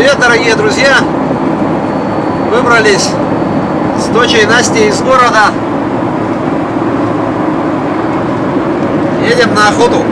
Привет, дорогие друзья! Выбрались с дочей Настей из города. Едем на охоту.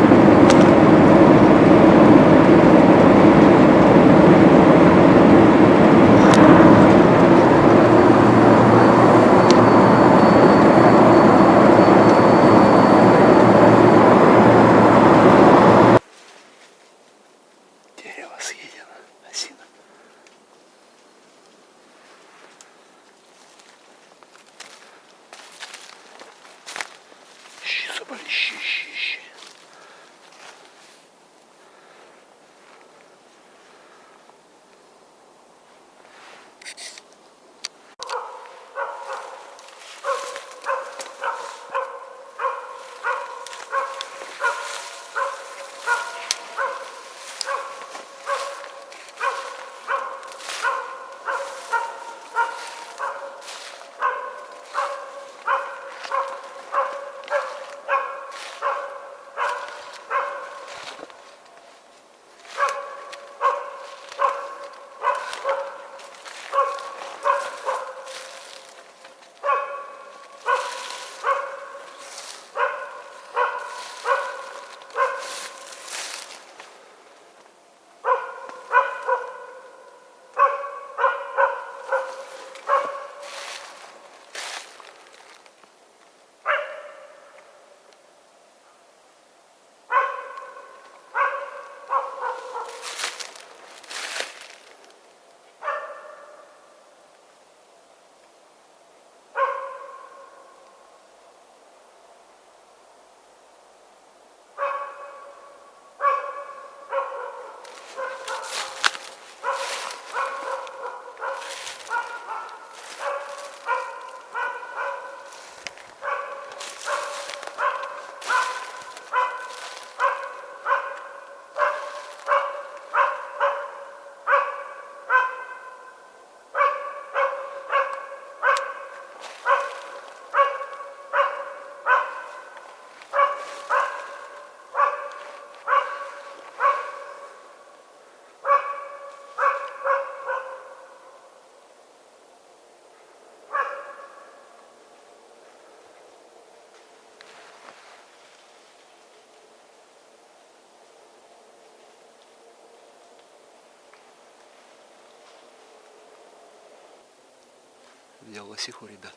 Видел лосиху, ребят.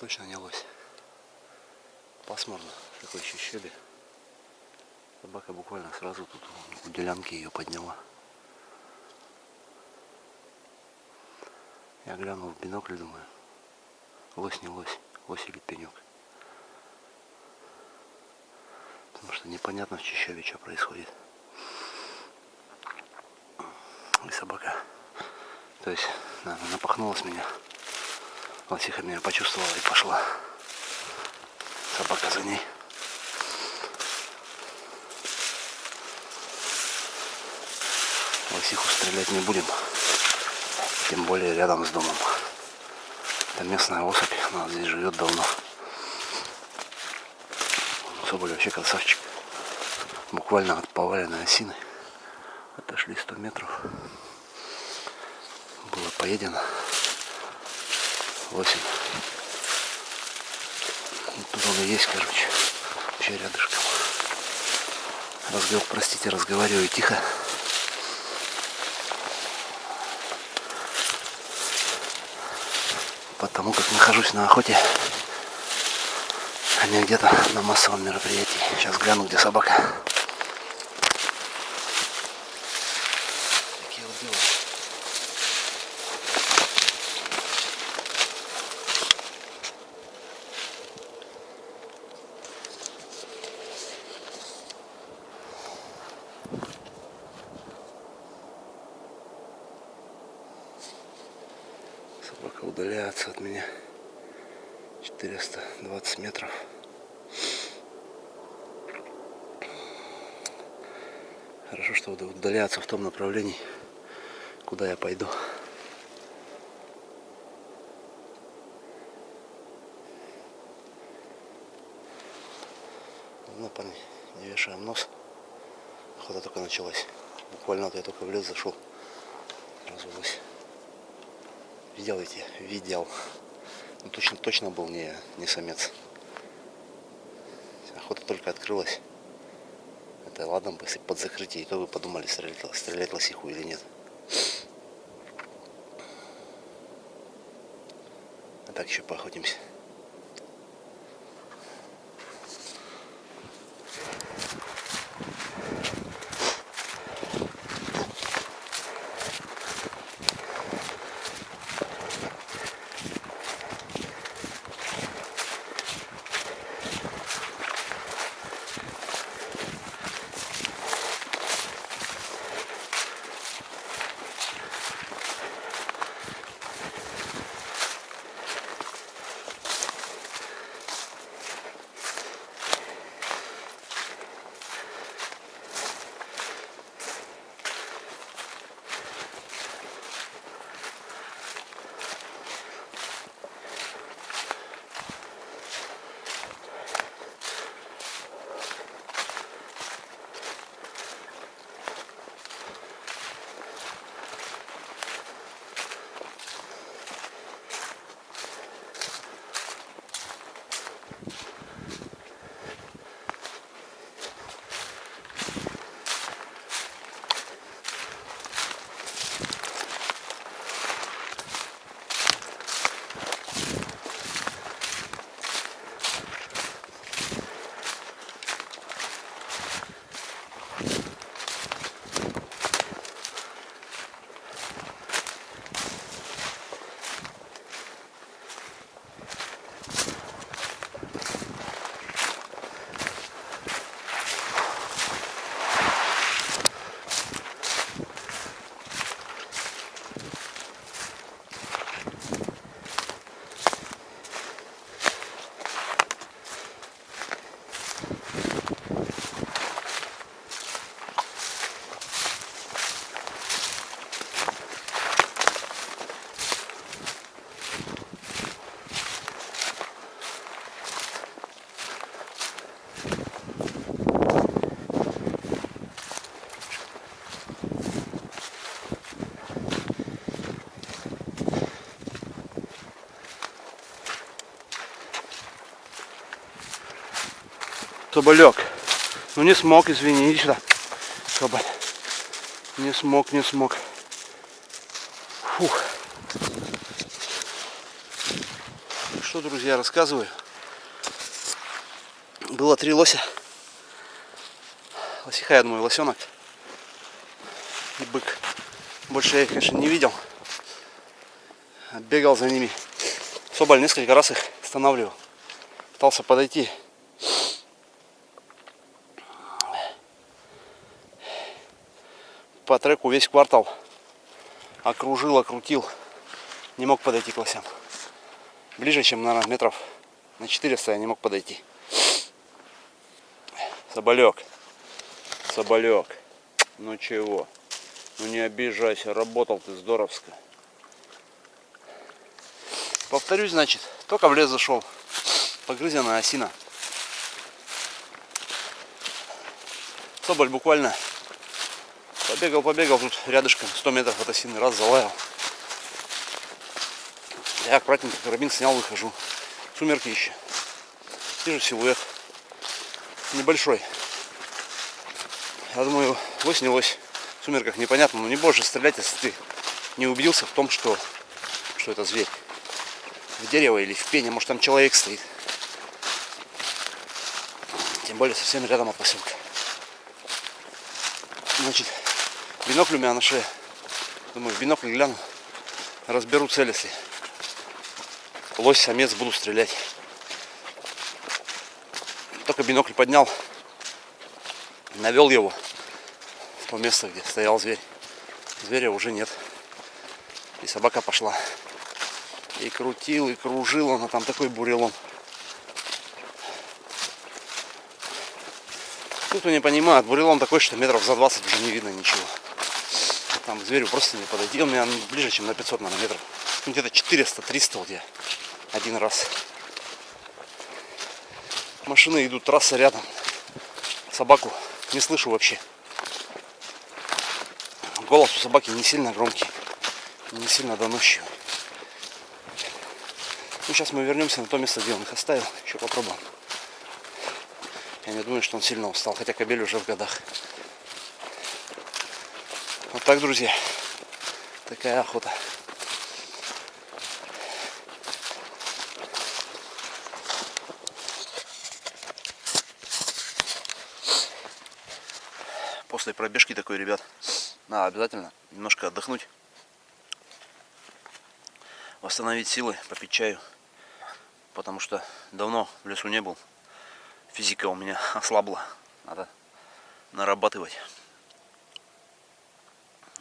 Точно не лось. Пасмурно, такой еще щебе. Собака буквально сразу тут у делянки ее подняла. Я глянул в бинокль, думаю, лось не лось, лось или пенек. Потому что непонятно в Чищеве, что происходит. И собака, то есть наверное, напахнулась меня. Лосиха меня почувствовала и пошла. Собака за ней. Лосиху стрелять не будем. Тем более рядом с домом. Это местная особь, она здесь живет давно. Соболь вообще красавчик. Буквально от поваленной осины. Отошли 100 метров. Поедено. 8. Тут он и есть, короче. Вообще рядышком. Разговор, простите, разговариваю тихо. Потому как нахожусь на охоте, а не где-то на массовом мероприятии. Сейчас гляну, где собака. Такие вот дела. Собака удаляется от меня 420 метров. Хорошо, что удаляется в том направлении, куда я пойду. Ладно, парни, не вешаем нос. Охота только началась. Буквально вот я только в лес зашел. Сразу лось. Видел эти? Видел. Ну, точно, точно был не, не самец. Охота только открылась. Это ладно если под закрытие, то вы подумали, стрелять, стрелять лосиху или нет. А так еще поохотимся. Соболек. Ну не смог, извини, иди сюда. Соболь. Не смог, не смог. Фух. Что, друзья, рассказываю. Было три лося. Лосиха, я думаю, лосенок. И бык. Больше я их, конечно, не видел. Бегал за ними. Соболь несколько раз их останавливал. Пытался подойти. По треку весь квартал окружил, окрутил. Не мог подойти к лосям. Ближе, чем, наверное, метров на 400 я не мог подойти. Соболек. Соболек. Ну чего? Ну не обижайся, работал ты здоровско. Повторюсь, значит, только в лес зашел. Погрызенная осина. Соболь буквально Побегал, побегал тут рядышком, 100 метров от осины, раз залаял. Я аккуратненько карабин снял, выхожу. Сумерки еще. Вижу силуэт. Небольшой. Я думаю, лось не лось. В сумерках непонятно, но не больше стрелять, если ты не убедился в том, что, что это зверь. В дерево или в пене, может там человек стоит. Тем более совсем рядом от. Значит, Бинокль у меня на шее. Думаю, в бинокль гляну. Разберу цель, если лось, самец буду стрелять. Только бинокль поднял. Навел его в то место, где стоял зверь. Зверя уже нет. И собака пошла. И крутил, и кружил. Она там такой бурелом. Тут не понимают, бурелом такой, что метров за 20 уже не видно ничего там зверю просто не подойти. Он меня ближе, чем на 500 наверное, метров. Ну, где-то 400-300 вот я один раз. Машины идут, трасса рядом. Собаку не слышу вообще. голос у собаки не сильно громкий, не сильно доносчивый. Ну, сейчас мы вернемся на то место, где он их оставил. Еще попробуем. Я не думаю, что он сильно устал, хотя кобель уже в годах. Так, друзья. Такая охота. После пробежки такой, ребят, надо обязательно немножко отдохнуть. Восстановить силы, попить чаю. Потому что давно в лесу не был. Физика у меня ослабла. Надо нарабатывать.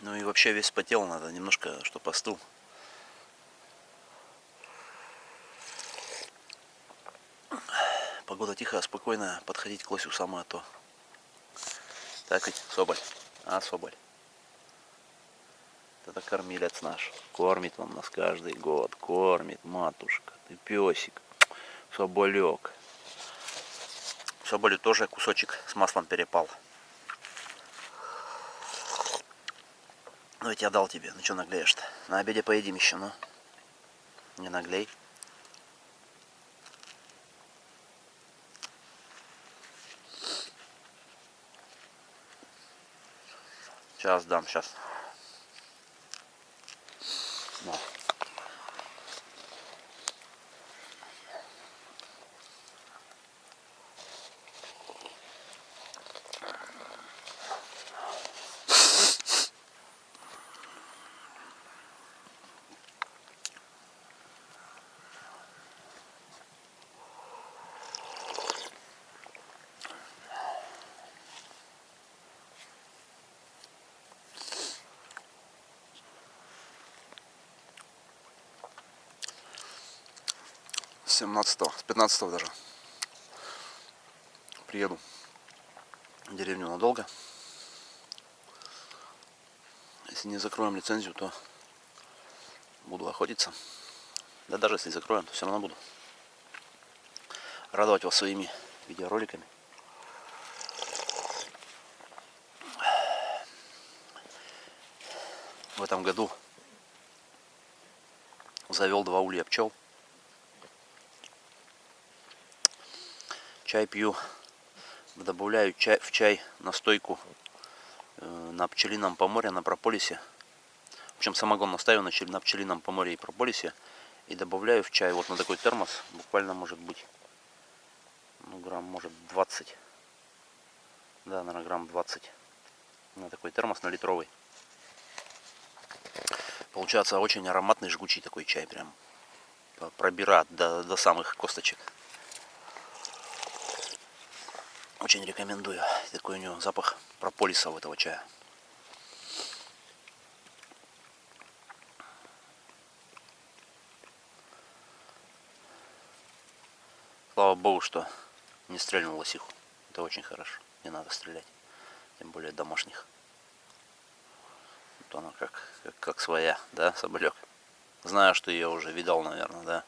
Ну и вообще весь потел надо немножко, чтобы остыл. Погода тихая, спокойная. Подходить к лосю самое то. Так ведь, Соболь? А, Соболь? Это кормилец наш. Кормит он нас каждый год. Кормит, матушка. Ты песик. Соболек. Соболю тоже кусочек с маслом перепал. Ну, ведь я дал тебе. Ну, что наглеешь-то? На обеде поедим еще, ну. Не наглей. Сейчас дам, сейчас. 17 с 15 даже. Приеду в деревню надолго. Если не закроем лицензию то буду охотиться. Да даже если закроем то все равно буду радовать вас своими видеороликами. В этом году завел два улья пчел чай пью, добавляю чай, в чай настойку э, на пчелином поморе, на прополисе. В общем, самогон настаиваю на, на пчелином поморе и прополисе. И добавляю в чай вот на такой термос, буквально может быть, ну грамм может 20. Да, наверное, грамм 20. На такой термос, на литровый. Получается очень ароматный, жгучий такой чай прям. Пробирает до, до самых косточек. Очень рекомендую. Такой у него запах прополиса у этого чая. Слава богу, что не стрельнул лосиху. Это очень хорошо. Не надо стрелять. Тем более домашних. Вот она как, как, как своя, да, соболек. Знаю, что я уже видал, наверное, да,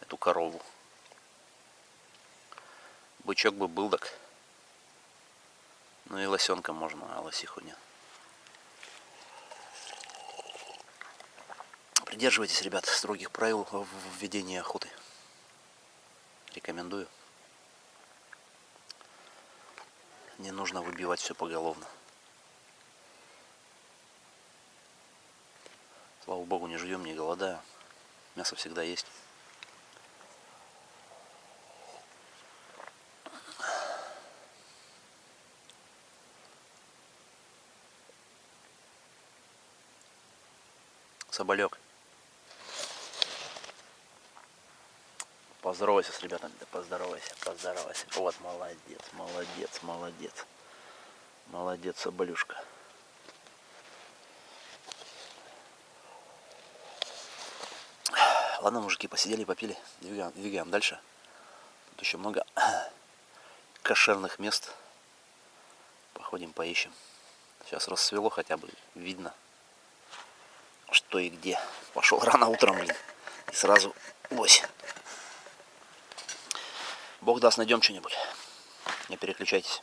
эту корову. Бычок бы был так. Ну и лосенка можно, а лосиху нет. Придерживайтесь, ребят, строгих правил в ведении охоты. Рекомендую. Не нужно выбивать все поголовно. Слава богу, не живем, не голодаем. Мясо всегда есть. Соболек. Поздоровайся с ребятами, да поздоровайся, поздоровайся. Вот, молодец, молодец, молодец. Молодец, соболюшка. Ладно, мужики, посидели, попили. Двигаем, двигаем дальше. Тут еще много кошерных мест. Походим, поищем. Сейчас рассвело хотя бы, видно что и где. Пошел рано утром, блин. И сразу лось. Бог даст, найдем что-нибудь. Не переключайтесь.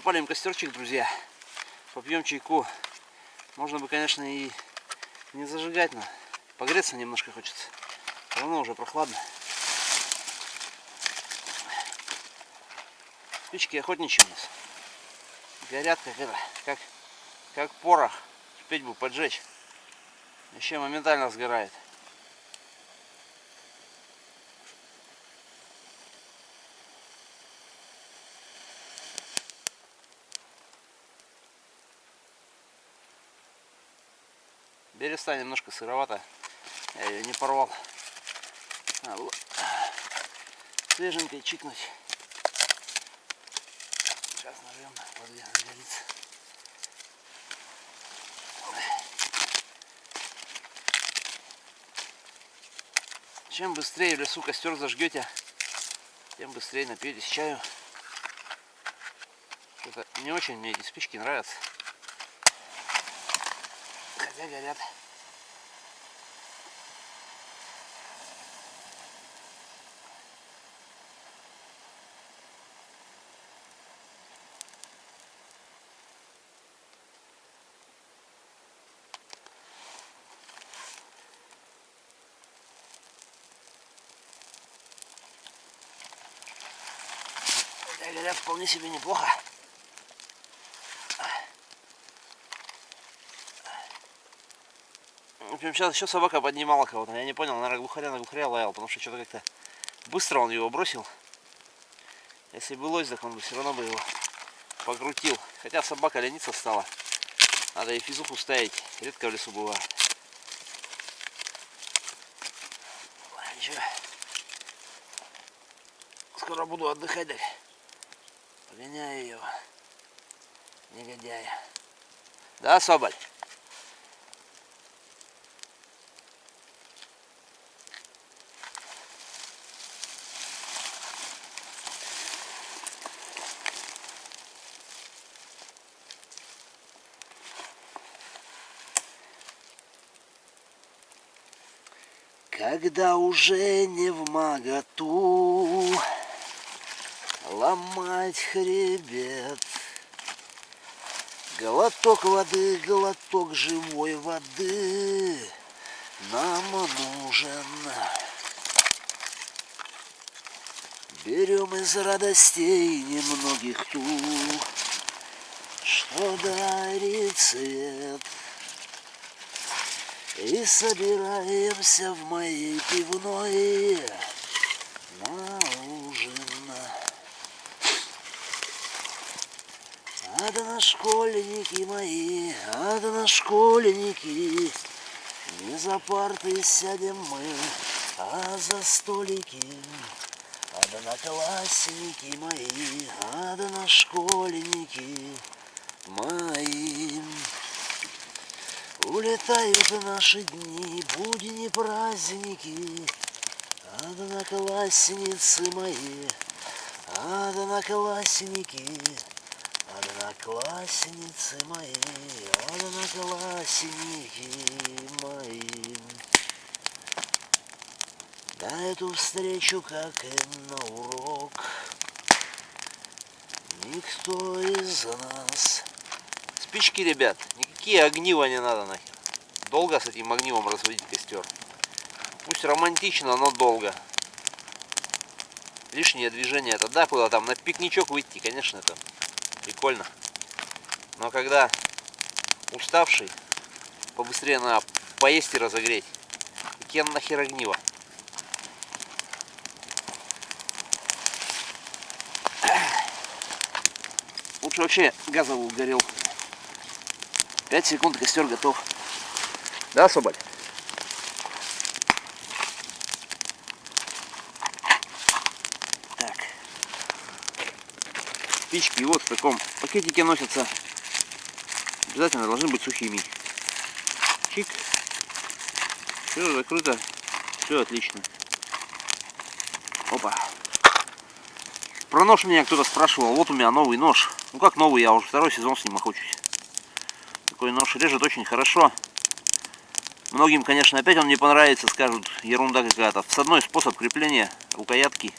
Запалим костерчик, друзья. Попьем чайку. Можно бы, конечно, и не зажигать, но погреться немножко хочется. Все равно уже прохладно. Спички охотничьи у нас. Горят как это, как, как порох. Петь бы поджечь. Еще моментально сгорает. Береста немножко сыровато. Я ее не порвал. Надо свеженькой чикнуть. Сейчас нажмем, подгорится. Чем быстрее в лесу костер зажгете, тем быстрее напьетесь чаю. Это не очень мне эти спички нравятся. Хотя горят вполне себе неплохо. Общем, сейчас еще собака поднимала кого-то. Я не понял, наверное, глухаря на глухаря лаял, потому что что-то как-то быстро он его бросил. Если бы лось, так он бы все равно бы его покрутил. Хотя собака лениться стала. Надо и физуху ставить. Редко в лесу бывает. Ничего. Скоро буду отдыхать. Так. Погоняю ее. Негодяя. Да, Соболь? Когда уже не в моготу ломать хребет, Глоток воды, глоток живой воды нам нужен. Берем из радостей немногих ту, что дарит свет. И собираемся в моей пивной на ужин. Адана, школьники мои, адана, школьники, Не за парты сядем мы, а за столики. Одноклассники мои, одношкольники мои. Улетают наши дни, будни, праздники, Одноклассницы мои, одноклассники, Одноклассницы мои, одноклассники мои. На эту встречу, как и на урок, Никто из нас Спички, ребят, никакие огнива не надо нахер. Долго с этим огнивом разводить костер. Пусть романтично, но долго. Лишнее движение это да, куда там на пикничок выйти, конечно, это прикольно. Но когда уставший, побыстрее надо поесть и разогреть. Какие нахер огнива? Лучше вообще газовый угорел. 5 секунд, костер готов. Да, Соболь? Так. Спички вот в таком пакетике носятся. Обязательно должны быть сухими. Чик. Все закрыто. Все отлично. Опа. Про нож меня кто-то спрашивал. Вот у меня новый нож. Ну как новый, я уже второй сезон с ним охочусь. Такой нож режет очень хорошо. Многим, конечно, опять он не понравится, скажут, ерунда какая-то. Всадной способ крепления рукоятки.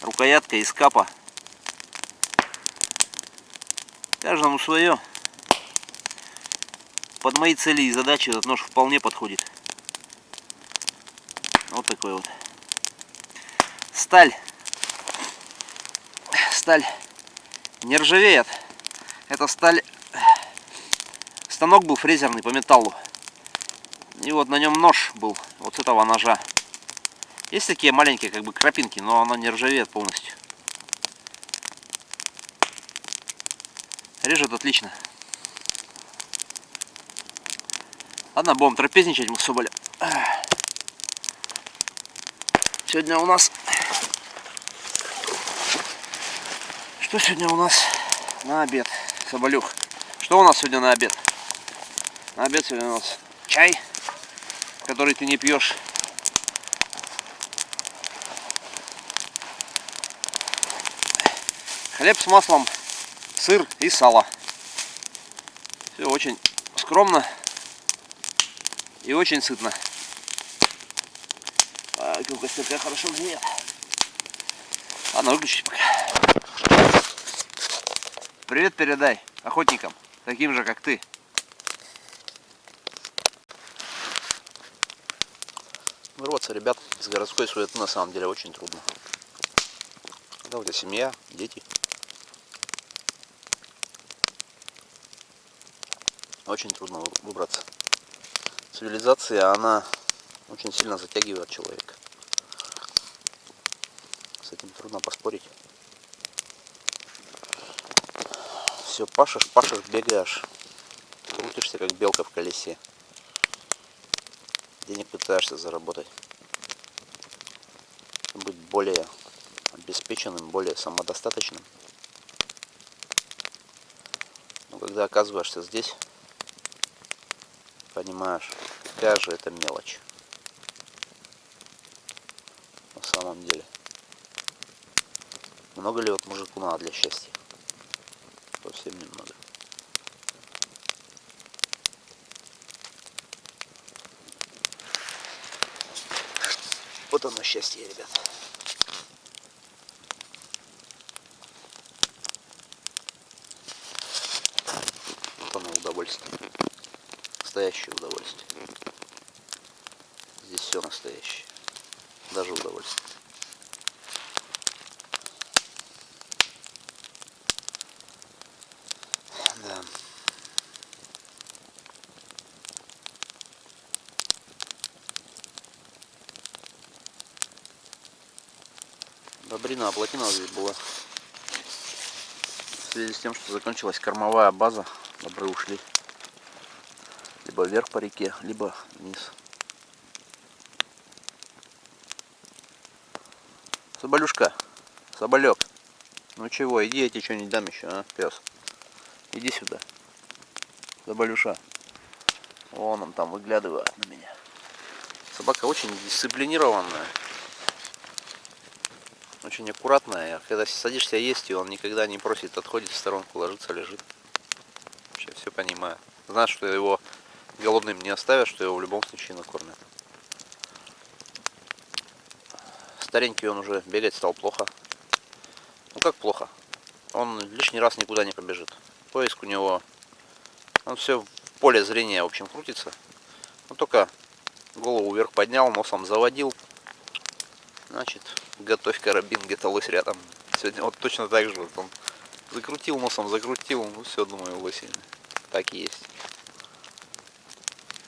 Рукоятка из капа. Каждому свое. Под мои цели и задачи этот нож вполне подходит. Вот такой вот. Сталь. Сталь не ржавеет. Это сталь... Станок был фрезерный по металлу. И вот на нем нож был. Вот с этого ножа. Есть такие маленькие как бы крапинки, но она не ржавеет полностью. Режет отлично. Ладно, будем трапезничать мы с Соболем. Сегодня у нас... Что сегодня у нас на обед, Соболюх? Что у нас сегодня на обед? На обед сегодня у нас чай, который ты не пьешь. Хлеб с маслом, сыр и сало. Все очень скромно и очень сытно. А, как костерка хорошо греет. Ладно, выключить пока. Привет передай охотникам, таким же как ты. Вырваться, ребят, из городской суеты на самом деле очень трудно. Когда у тебя семья, дети. Очень трудно выбраться. Цивилизация, она очень сильно затягивает человека. С этим трудно поспорить. Все, пашешь, пашешь, бегаешь. Крутишься, как белка в колесе. Денег пытаешься заработать. Быть более обеспеченным, более самодостаточным. Но когда оказываешься здесь, понимаешь, какая же это мелочь. На самом деле. Много ли вот мужику надо для счастья? Совсем немного. Вот оно счастье, ребят. Вот оно удовольствие. Настоящее удовольствие. Здесь все настоящее. Даже удовольствие. Да. Добрина оплатина здесь была. В связи с тем, что закончилась кормовая база, добры ушли. Либо вверх по реке, либо вниз. Соболюшка, соболек. Ну чего, иди, я тебе что-нибудь дам еще, а, пес. Иди сюда. Соболюша. Вон он там выглядывает на меня. Собака очень дисциплинированная. Очень аккуратная. Когда садишься есть, и он никогда не просит, отходит в сторонку, ложится, лежит. Вообще все понимаю. Знаешь, что его голодным не оставят, что его в любом случае накормят. Старенький он уже бегать стал плохо. Ну как плохо? Он лишний раз никуда не побежит. Поиск у него, он все в поле зрения, в общем, крутится. Но только голову вверх поднял, носом заводил. Значит, готовь карабин, где-то лось рядом. Сегодня вот точно так же. Вот он закрутил носом, закрутил. Ну все, думаю, лось. Так и есть.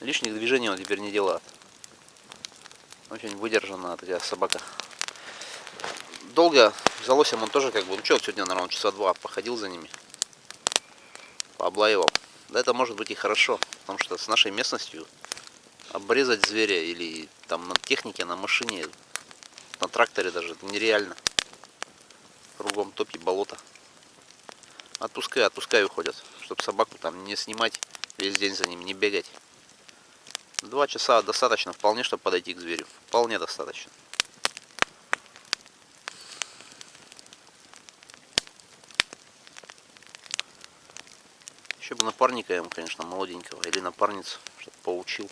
Лишних движений он теперь не делает. Очень выдержанная такая собака. Долго за лосем он тоже как бы, ну что, сегодня, наверное, часа два походил за ними. Пооблаивал. Да это может быть и хорошо, потому что с нашей местностью обрезать зверя или там на технике, на машине, на тракторе даже, нереально. Кругом топи, болото. Отпускай, отпускай уходят, чтобы собаку там не снимать, весь день за ним не бегать. Два часа достаточно, вполне, чтобы подойти к зверю. Вполне достаточно. Еще бы напарника ему, конечно, молоденького. Или напарницу, чтобы поучил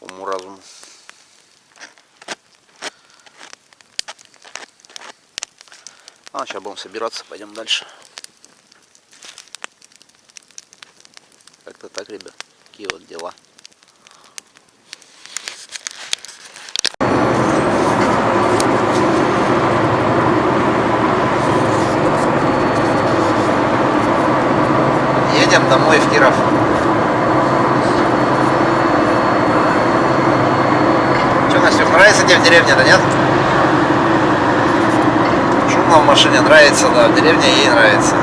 уму-разуму. А, сейчас будем собираться, пойдем дальше. Как-то так, ребят. Такие вот дела. Едем домой в Киров. Че, Настюх, нравится тебе в деревне, да нет? В машине нравится, да, в деревне ей нравится.